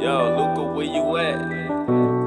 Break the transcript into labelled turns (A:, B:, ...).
A: Yo, Luca, where you at?